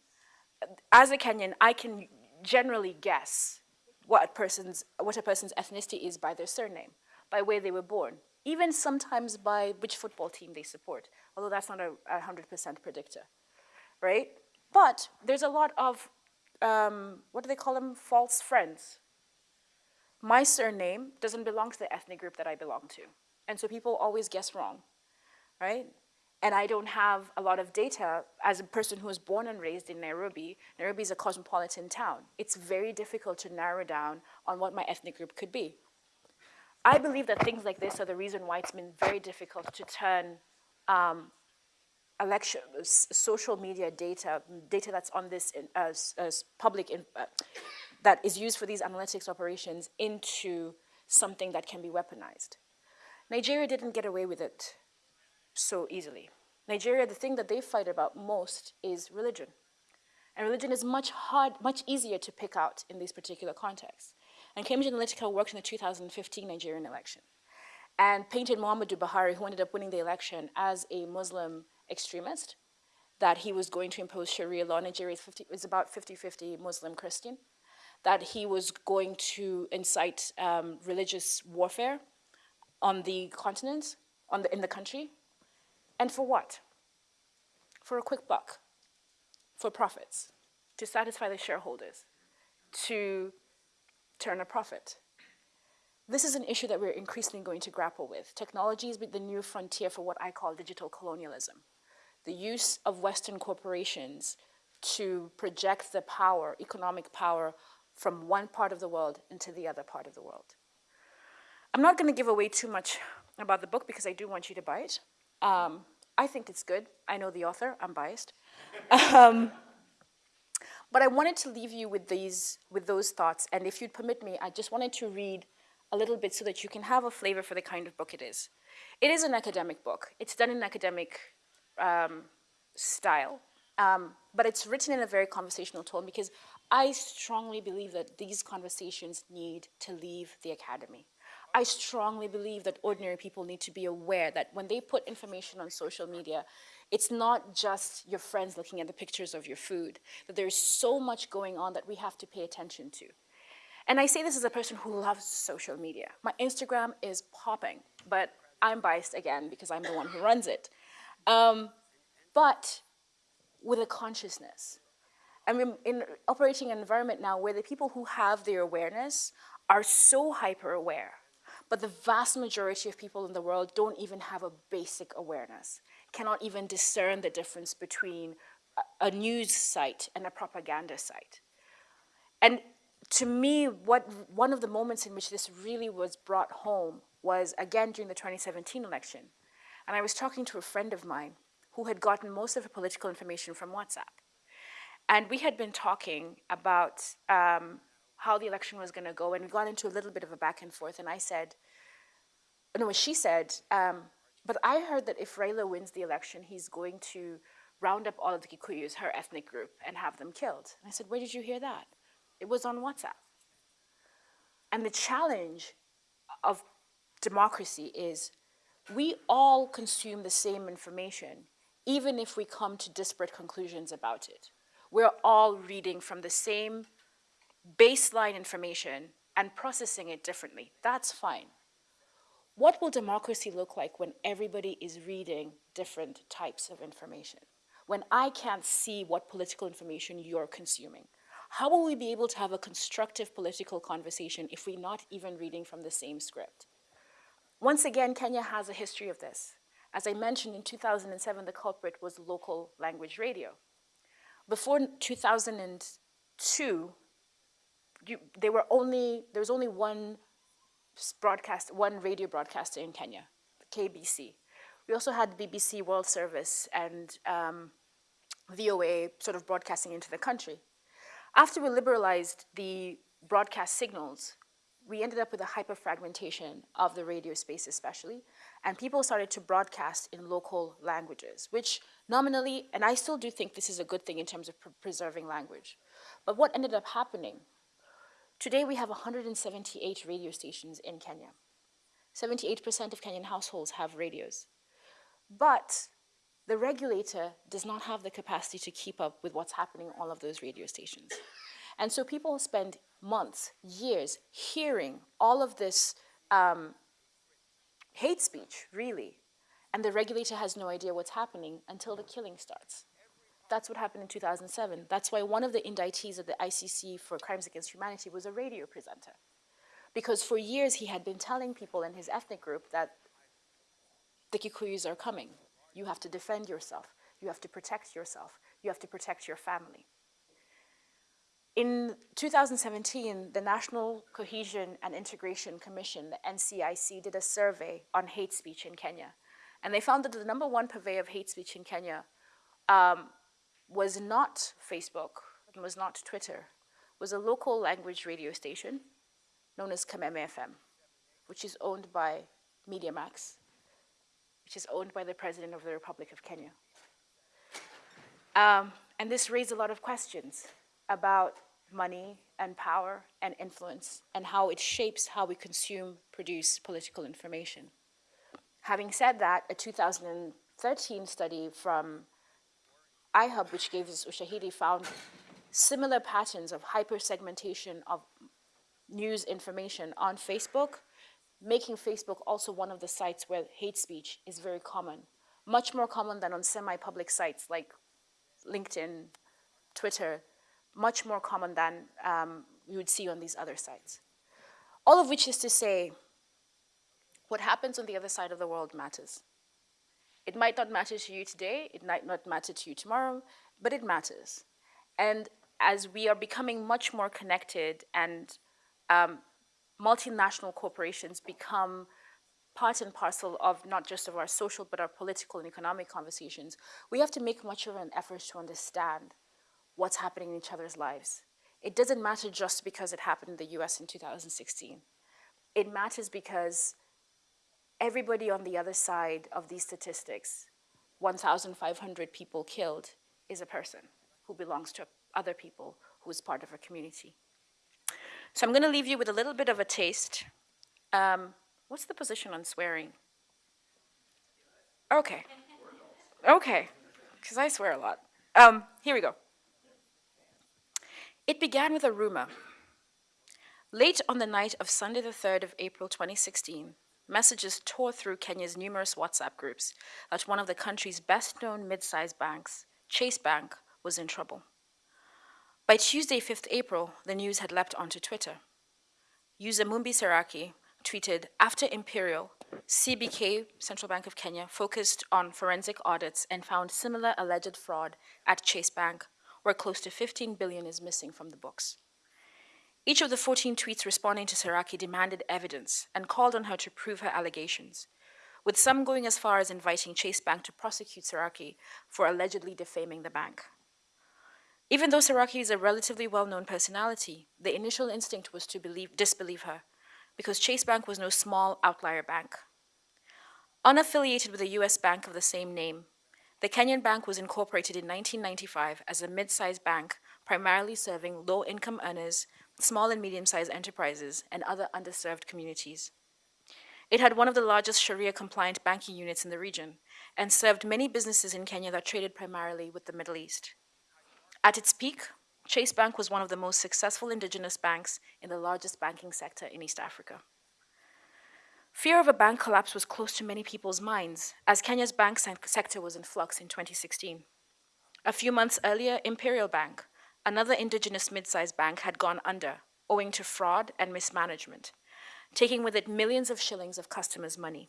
as a Kenyan, I can generally guess what a person's, what a person's ethnicity is by their surname, by where they were born, even sometimes by which football team they support, although that's not a 100% predictor, right? But there's a lot of, um, what do they call them, false friends. My surname doesn't belong to the ethnic group that I belong to. And so people always guess wrong, right? And I don't have a lot of data as a person who was born and raised in Nairobi. Nairobi is a cosmopolitan town. It's very difficult to narrow down on what my ethnic group could be. I believe that things like this are the reason why it's been very difficult to turn um, election, social media data, data that's on this in, as, as public, in, uh, that is used for these analytics operations into something that can be weaponized. Nigeria didn't get away with it so easily. Nigeria, the thing that they fight about most is religion. And religion is much hard, much easier to pick out in these particular contexts. And Cambridge Analytica worked in the 2015 Nigerian election and painted Muhammadu Buhari, who ended up winning the election, as a Muslim extremist, that he was going to impose Sharia law. Nigeria is, 50, is about 50-50 Muslim-Christian, that he was going to incite um, religious warfare on the continent, on the, in the country, and for what? For a quick buck, for profits, to satisfy the shareholders, to turn a profit. This is an issue that we're increasingly going to grapple with. Technology is the new frontier for what I call digital colonialism. The use of Western corporations to project the power, economic power, from one part of the world into the other part of the world. I'm not going to give away too much about the book because I do want you to buy it. Um, I think it's good. I know the author. I'm biased. um, but I wanted to leave you with these, with those thoughts. And if you'd permit me, I just wanted to read a little bit so that you can have a flavor for the kind of book it is. It is an academic book. It's done in academic um, style, um, but it's written in a very conversational tone because I strongly believe that these conversations need to leave the academy. I strongly believe that ordinary people need to be aware that when they put information on social media, it's not just your friends looking at the pictures of your food, that there's so much going on that we have to pay attention to. And I say this as a person who loves social media. My Instagram is popping, but I'm biased again because I'm the one who runs it. Um, but with a consciousness. I mean, in operating an environment now where the people who have their awareness are so hyper aware but the vast majority of people in the world don't even have a basic awareness, cannot even discern the difference between a, news site and a propaganda site. And to me, what one of the moments in which this really was brought home was again during the 2017 election. And I was talking to a friend of mine who had gotten most of her political information from WhatsApp. And we had been talking about um, how the election was going to go, and we got into a little bit of a back and forth, and I said, no, she said, um, but I heard that if Raila wins the election, he's going to round up all of the Kikuyus, her ethnic group, and have them killed. And I said, where did you hear that? It was on WhatsApp. And the challenge of democracy is we all consume the same information, even if we come to disparate conclusions about it. We're all reading from the same baseline information and processing it differently. That's fine. What will democracy look like when everybody is reading different types of information? When I can't see what political information you're consuming? How will we be able to have a constructive political conversation if we're not even reading from the same script? Once again, Kenya has a history of this. As I mentioned, in 2007, the culprit was local language radio. Before 2002, you, were only, there was only one broadcast, one radio broadcaster in Kenya, KBC. We also had BBC World Service and um, VOA sort of broadcasting into the country. After we liberalized the broadcast signals, we ended up with a hyperfragmentation of the radio space especially, and people started to broadcast in local languages, which nominally, and I still do think this is a good thing in terms of pr preserving language. But what ended up happening? Today we have 178 radio stations in Kenya. 78% of Kenyan households have radios. But the regulator does not have the capacity to keep up with what's happening on all of those radio stations. And so people spend months, years, hearing all of this um, hate speech, really, and the regulator has no idea what's happening until the killing starts. That's what happened in 2007. That's why one of the indictees of the ICC for crimes against humanity was a radio presenter. Because for years he had been telling people in his ethnic group that the Kikuyus are coming. You have to defend yourself. You have to protect yourself. You have to protect your family. In 2017, the National Cohesion and Integration Commission, the NCIC, did a survey on hate speech in Kenya. And they found that the number one purveyor of hate speech in Kenya um, was not Facebook, was not Twitter, was a local language radio station known as Kameme FM, which is owned by MediaMax, which is owned by the President of the Republic of Kenya. Um, and this raised a lot of questions about money and power and influence and how it shapes how we consume, produce political information. Having said that, a 2013 study from iHub, which gave us Ushahidi, found similar patterns of hyper-segmentation of news information on Facebook, making Facebook also one of the sites where hate speech is very common, much more common than on semi-public sites like LinkedIn, Twitter, much more common than um, we would see on these other sites. All of which is to say, what happens on the other side of the world matters. It might not matter to you today, it might not matter to you tomorrow, but it matters. And as we are becoming much more connected and um, multinational corporations become part and parcel of not just of our social, but our political and economic conversations, we have to make much of an effort to understand what's happening in each other's lives. It doesn't matter just because it happened in the US in 2016. It matters because everybody on the other side of these statistics, 1,500 people killed, is a person who belongs to other people, who is part of a community. So I'm going to leave you with a little bit of a taste. Um, what's the position on swearing? Okay. Okay, because I swear a lot. Um, here we go. It began with a rumor. Late on the night of Sunday, the 3rd of April 2016, messages tore through Kenya's numerous WhatsApp groups that one of the country's best known mid sized banks, Chase Bank, was in trouble. By Tuesday, 5th April, the news had leapt onto Twitter. User Mumbi Seraki tweeted, after Imperial, CBK, Central Bank of Kenya, focused on forensic audits and found similar alleged fraud at Chase Bank where close to 15 billion is missing from the books. Each of the 14 tweets responding to Seraki demanded evidence and called on her to prove her allegations, with some going as far as inviting Chase Bank to prosecute Seraki for allegedly defaming the bank. Even though Seraki is a relatively well-known personality, the initial instinct was to believe, disbelieve her, because Chase Bank was no small outlier bank. Unaffiliated with a US bank of the same name, the Kenyan Bank was incorporated in 1995 as a mid-sized bank primarily serving low-income earners, small and medium-sized enterprises, and other underserved communities. It had one of the largest Sharia-compliant banking units in the region and served many businesses in Kenya that traded primarily with the Middle East. At its peak, Chase Bank was one of the most successful indigenous banks in the largest banking sector in East Africa. Fear of a bank collapse was close to many people's minds as Kenya's bank sector was in flux in 2016. A few months earlier, Imperial Bank, another indigenous mid-sized bank, had gone under owing to fraud and mismanagement, taking with it millions of shillings of customers' money.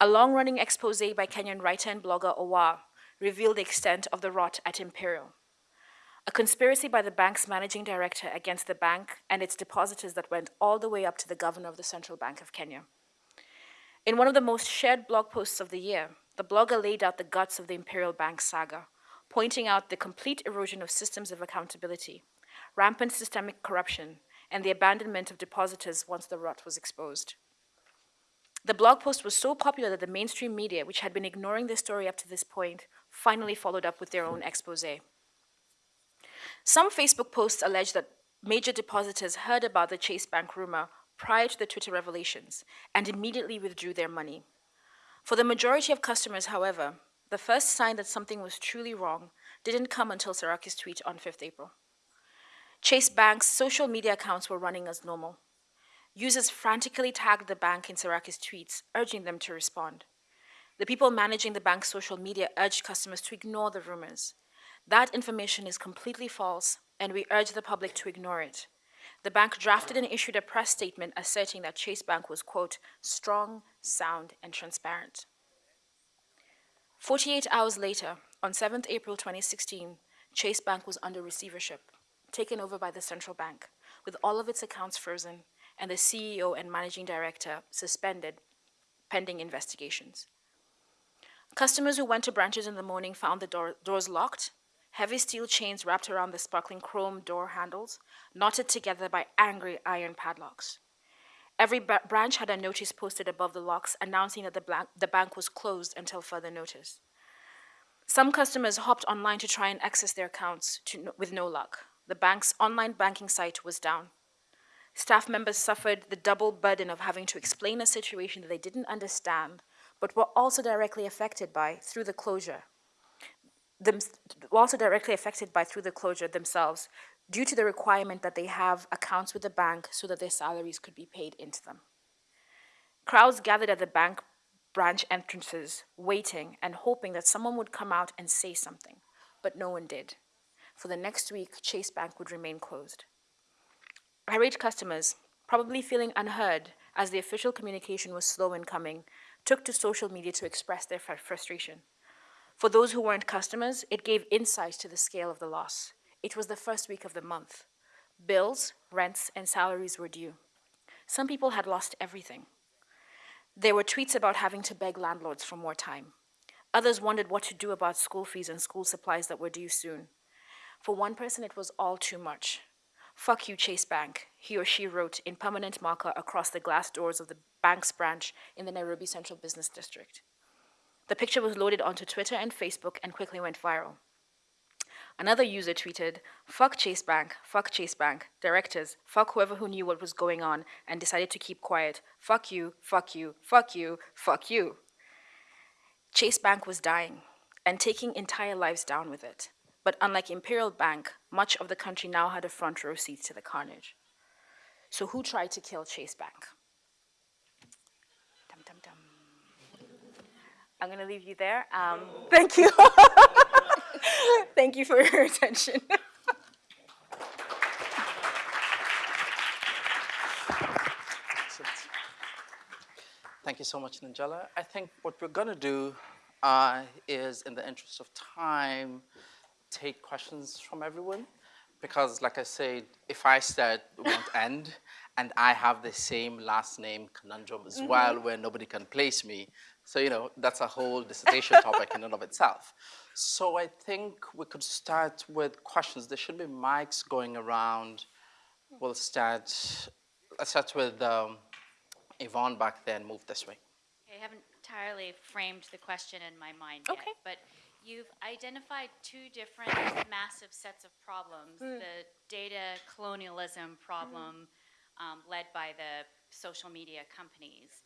A long-running expose by Kenyan writer and blogger Owaahh revealed the extent of the rot at Imperial. A conspiracy by the bank's managing director against the bank and its depositors that went all the way up to the governor of the Central Bank of Kenya. In one of the most shared blog posts of the year, the blogger laid out the guts of the Imperial Bank saga, pointing out the complete erosion of systems of accountability, rampant systemic corruption, and the abandonment of depositors once the rot was exposed. The blog post was so popular that the mainstream media, which had been ignoring the story up to this point, finally followed up with their own expose. Some Facebook posts allege that major depositors heard about the Chase Bank rumor prior to the Twitter revelations and immediately withdrew their money. For the majority of customers, however, the first sign that something was truly wrong didn't come until Seraki's tweet on 5th April. Chase Bank's social media accounts were running as normal. Users frantically tagged the bank in Seraki's tweets, urging them to respond. The people managing the bank's social media urged customers to ignore the rumors. That information is completely false, and we urge the public to ignore it. The bank drafted and issued a press statement asserting that Chase Bank was, quote, strong, sound, and transparent. 48 hours later, on 7th April 2016, Chase Bank was under receivership, taken over by the central bank, with all of its accounts frozen and the CEO and managing director suspended pending investigations. Customers who went to branches in the morning found the door, doors locked heavy steel chains wrapped around the sparkling chrome door handles, knotted together by angry iron padlocks. Every branch had a notice posted above the locks announcing that the, the bank was closed until further notice. Some customers hopped online to try and access their accounts with no luck. The bank's online banking site was down. Staff members suffered the double burden of having to explain a situation that they didn't understand, but were also directly affected by through the closure them, also directly affected by through the closure themselves due to the requirement that they have accounts with the bank so that their salaries could be paid into them. Crowds gathered at the bank branch entrances, waiting and hoping that someone would come out and say something, but no one did. For the next week, Chase Bank would remain closed. Irate customers, probably feeling unheard as the official communication was slow in coming, took to social media to express their frustration. For those who weren't customers, it gave insight to the scale of the loss. It was the first week of the month. Bills, rents, and salaries were due. Some people had lost everything. There were tweets about having to beg landlords for more time. Others wondered what to do about school fees and school supplies that were due soon. For one person, it was all too much. Fuck you, Chase Bank, he or she wrote in permanent marker across the glass doors of the bank's branch in the Nairobi Central Business District. The picture was loaded onto Twitter and Facebook and quickly went viral. Another user tweeted, fuck Chase Bank, fuck Chase Bank, directors, fuck whoever who knew what was going on and decided to keep quiet. Fuck you, fuck you, fuck you, fuck you. Chase Bank was dying and taking entire lives down with it. But unlike Imperial Bank, much of the country now had a front row seat to the carnage. So who tried to kill Chase Bank? I'm going to leave you there. Um, thank you. [laughs] [laughs] thank you for your attention. Thank you so much, Nanjala. I think what we're going to do uh, is, in the interest of time, take questions from everyone. Because, like I said, if I start, it won't [laughs] end. And I have the same last name conundrum as mm -hmm. well, where nobody can place me. So, you know, that's a whole dissertation topic in and of itself. So I think we could start with questions. There should be mics going around. We'll start, let's start with um, Yvonne back then, move this way. I haven't entirely framed the question in my mind okay. yet, but you've identified two different massive sets of problems. Mm. The data colonialism problem mm. um, led by the social media companies,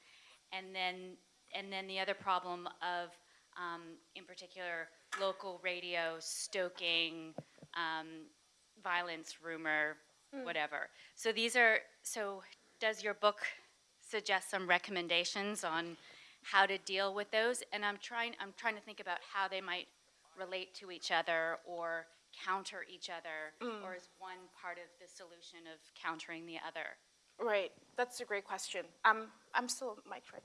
and then and then the other problem of, um, in particular, local radio stoking um, violence, rumor, mm. whatever. So these are, so does your book suggest some recommendations on how to deal with those? And I'm trying, I'm trying to think about how they might relate to each other or counter each other, mm. or is one part of the solution of countering the other? Right, that's a great question. Um, I'm still mic right.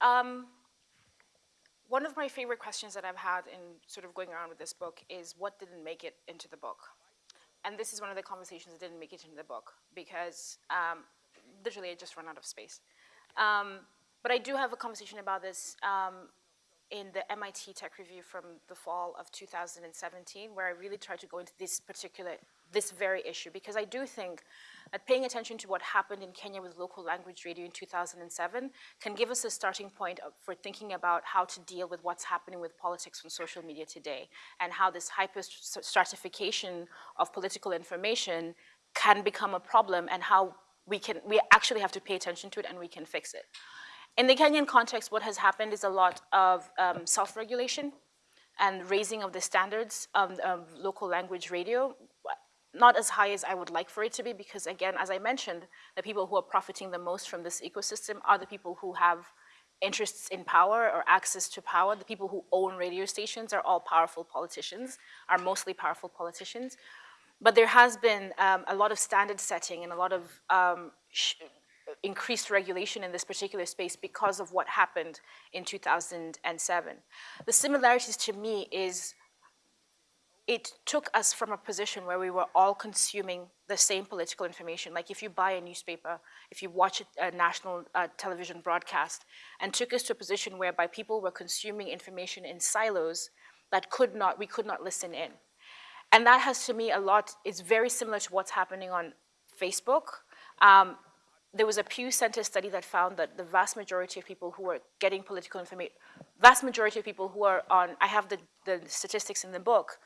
Um, one of my favorite questions that I've had in sort of going around with this book is what didn't make it into the book? And this is one of the conversations that didn't make it into the book because um, literally I just ran out of space. Um, but I do have a conversation about this. Um, in the MIT Tech Review from the fall of 2017, where I really tried to go into this particular, this very issue, because I do think paying attention to what happened in Kenya with local language radio in 2007 can give us a starting point for thinking about how to deal with what's happening with politics on social media today, and how this hyper stratification of political information can become a problem, and how we can, we actually have to pay attention to it and we can fix it. In the Kenyan context, what has happened is a lot of um, self-regulation and raising of the standards of, of local language radio, not as high as I would like for it to be, because again, as I mentioned, the people who are profiting the most from this ecosystem are the people who have interests in power or access to power. The people who own radio stations are all powerful politicians, are mostly powerful politicians. But there has been um, a lot of standard setting and a lot of um, increased regulation in this particular space because of what happened in 2007. The similarities to me is it took us from a position where we were all consuming the same political information. Like if you buy a newspaper, if you watch a, national uh, television broadcast, and took us to a position whereby people were consuming information in silos that could not, we could not listen in. And that has to me a lot, it's very similar to what's happening on Facebook. Um, there was a Pew Center study that found that the vast majority of people who are getting political information, vast majority of people who are on, I have the, the statistics in the book,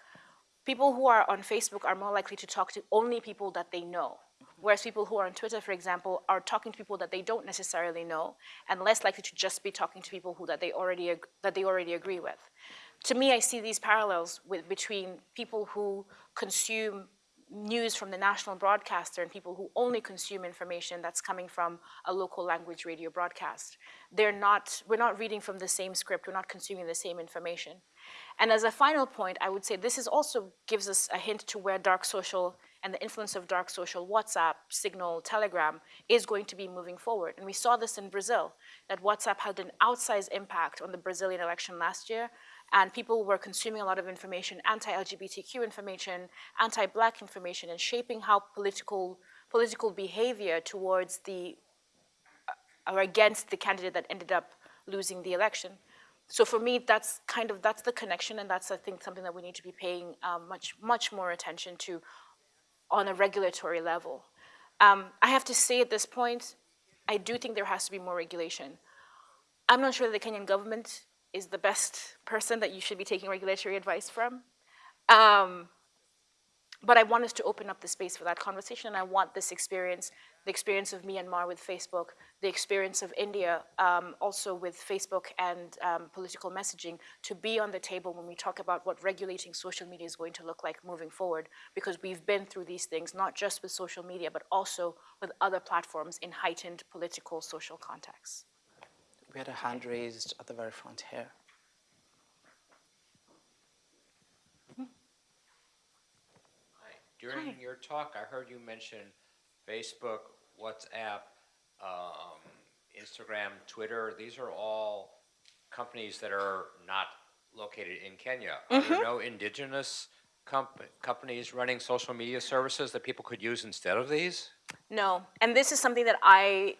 people who are on Facebook are more likely to talk to only people that they know. Whereas people who are on Twitter, for example, are talking to people that they don't necessarily know and less likely to just be talking to people who that they already, that they already agree with. To me, I see these parallels with, between people who consume news from the national broadcaster and people who only consume information that's coming from a local language radio broadcast. They're not, we're not reading from the same script, we're not consuming the same information. And as a final point, I would say this is also gives us a hint to where dark social and the influence of dark social, WhatsApp, Signal, Telegram, is going to be moving forward. And we saw this in Brazil, that WhatsApp had an outsized impact on the Brazilian election last year, and people were consuming a lot of information, anti-LGBTQ information, anti-black information, and shaping how political, political behavior towards the, uh, or against the candidate that ended up losing the election. So for me, that's kind of, that's the connection, and that's, I think, something that we need to be paying um, much, much more attention to on a regulatory level. Um, I have to say at this point, I do think there has to be more regulation. I'm not sure that the Kenyan government is the best person that you should be taking regulatory advice from. Um, but I want us to open up the space for that conversation. And I want this experience, the experience of Myanmar with Facebook, the experience of India um, also with Facebook and um, political messaging to be on the table when we talk about what regulating social media is going to look like moving forward. Because we've been through these things, not just with social media, but also with other platforms in heightened political social contexts. We had a hand raised at the very front here. Hi. During your talk, I heard you mention Facebook, WhatsApp, um, Instagram, Twitter. These are all companies that are not located in Kenya. Are there no indigenous comp- companies running social media services that people could use instead of these? No, and this is something that I,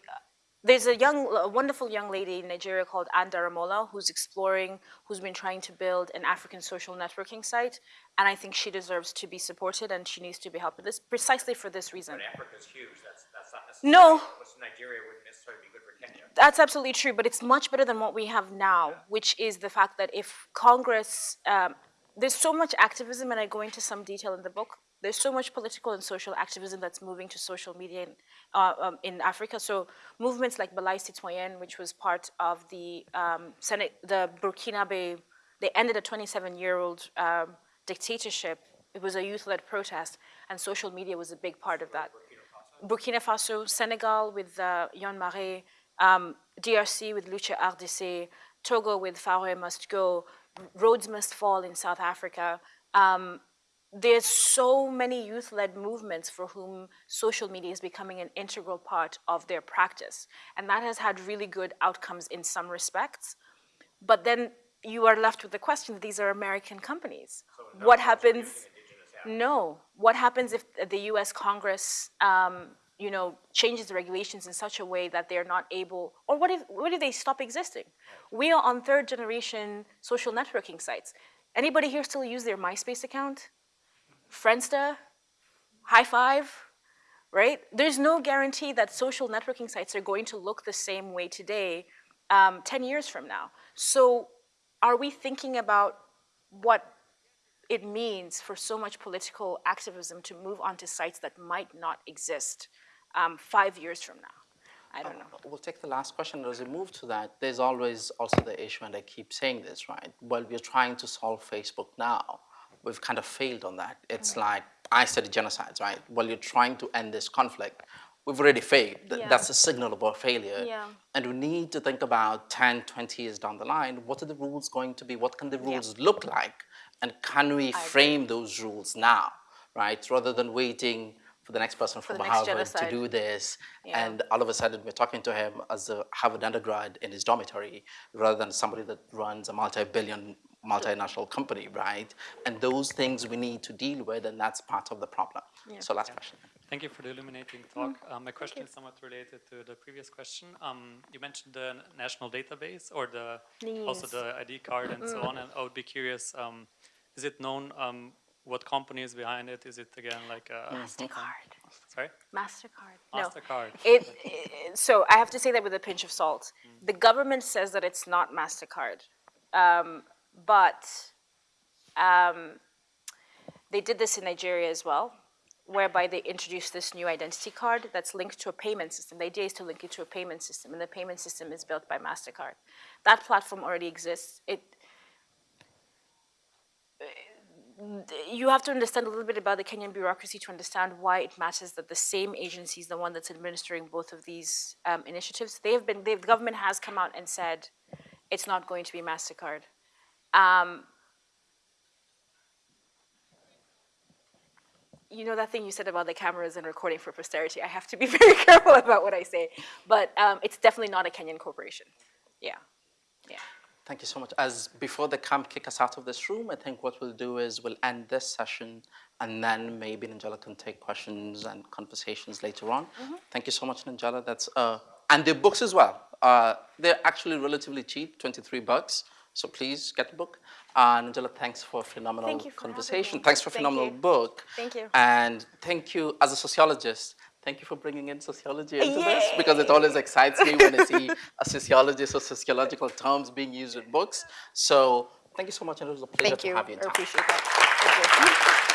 there's a young, a wonderful young lady in Nigeria called Anne Daramola who's exploring, who's been trying to build an African social networking site, and I think she deserves to be supported and she needs to be helped with this precisely for this reason. But Africa's huge. That's, that's not No. necessarily, what's Nigeria wouldn't necessarily be good for Kenya. That's absolutely true, but it's much better than what we have now, which is the fact that if Congress, um, there's so much activism, and I go into some detail in the book. There's so much political and social activism that's moving to social media in, uh, um, in Africa. So movements like Balai Citoyen, which was part of the um, Senate, the Burkinabe, they ended a 27-year-old um, dictatorship. It was a youth-led protest, and social media was a big part of that. Burkina Faso, Senegal with uh, Y'en a Marre, um, DRC with Lucha RDC, Togo with Faure Must Go, Rhodes Must Fall in South Africa. Um, there's so many youth-led movements for whom social media is becoming an integral part of their practice. And that has had really good outcomes in some respects. But then you are left with the question, these are American companies. What happens? No. What happens if the US Congress um, you know, changes the regulations in such a way that they're not able, or what if, what if they stop existing? We are on third generation social networking sites. Anybody here still use their MySpace account? Friendster? Hi5? Right? There's no guarantee that social networking sites are going to look the same way today um, 10 years from now. So are we thinking about what it means for so much political activism to move onto sites that might not exist um, five years from now? I don't know. We'll take the last question. As we move to that, there's always also the issue, and I keep saying this, right? While we're trying to solve Facebook now, we've kind of failed on that. It's like, I study genocides, right? While you're trying to end this conflict, we've already failed. Th- Yeah. That's a signal of our failure. Yeah. And we need to think about 10, 20 years down the line, what are the rules going to be? What can the rules look like? And can we frame those rules now, right? Rather than waiting for the next person from Harvard to do this. Yeah. And all of a sudden, we're talking to him as a Harvard undergrad in his dormitory rather than somebody that runs a multi-billion multinational company, right? And those things we need to deal with, and that's part of the problem. So last question. Thank you for the illuminating talk. Um, my question is somewhat related to the previous question. Um, you mentioned the national database or the also the ID card and so on. And I would be curious: um, is it known um, what company is behind it? Is it again like a MasterCard. sorry MasterCard. No. Mastercard? It, it, so I have to say that with a pinch of salt. The government says that it's not MasterCard. But um, they did this in Nigeria as well, whereby they introduced this new identity card that's linked to a payment system. The idea is to link it to a payment system, and the payment system is built by MasterCard. That platform already exists. It, you have to understand a little bit about the Kenyan bureaucracy to understand why it matters that the same agency is the one that's administering both of these um, initiatives. They have been, the government has come out and said it's not going to be MasterCard. Um, you know that thing you said about the cameras and recording for posterity? I have to be [laughs] very careful about what I say. But um, it's definitely not a Kenyan corporation. Yeah, yeah. Thank you so much. As before the camp kick us out of this room, I think what we'll do is we'll end this session and then maybe Nanjala can take questions and conversations later on. Thank you so much, Nanjala. That's uh, and the books as well. Uh, they're actually relatively cheap, 23 bucks. So please get the book. Uh, Nanjala, thanks for a phenomenal Thank for conversation. Thanks for a phenomenal you. book. Thank you. And thank you as a sociologist. Thank you for bringing in sociology into this because it always excites me when I see a sociologist or sociological terms being used in books. So thank you so much, and it was a pleasure Thank to you. have you in I town. appreciate that. Thank you.